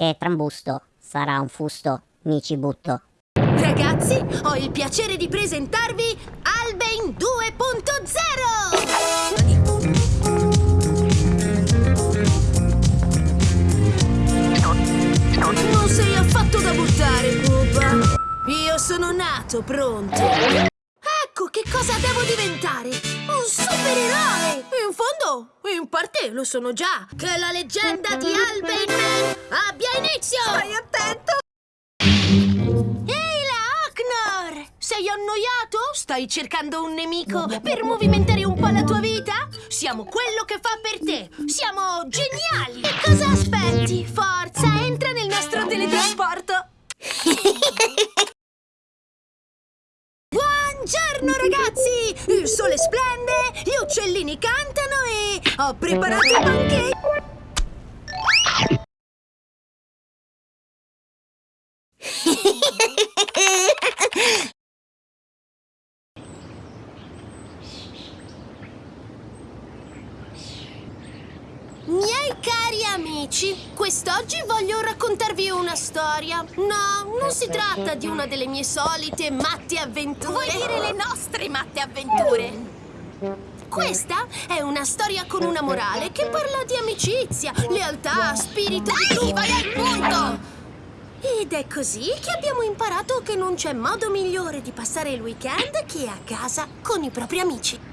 Che trambusto, sarà un fusto, mi ci butto. Ragazzi, ho il piacere di presentarvi Albain 2.0! Non sei affatto da buttare, Pupa. Io sono nato pronto. Ecco che cosa devo diventare! Un supereroe! In fondo, in parte lo sono già. Che la leggenda di Albain Man abbia inizio! Stai attento! Ehi là, Aknor! Sei annoiato? Stai cercando un nemico per movimentare un po' la tua vita? Siamo quello che fa per te! Siamo geniali! E cosa aspetti? Forza, entra nel nostro teletrasporto! Buongiorno ragazzi! Il sole splende, gli uccellini cantano e ho preparato i pancake! Cari amici, quest'oggi voglio raccontarvi una storia. No, non si tratta di una delle mie solite matte avventure. Vuoi dire le nostre matte avventure? Questa è una storia con una morale che parla di amicizia, lealtà, spirito di Dai, vai al punto! Ed è così che abbiamo imparato che non c'è modo migliore di passare il weekend che a casa con i propri amici.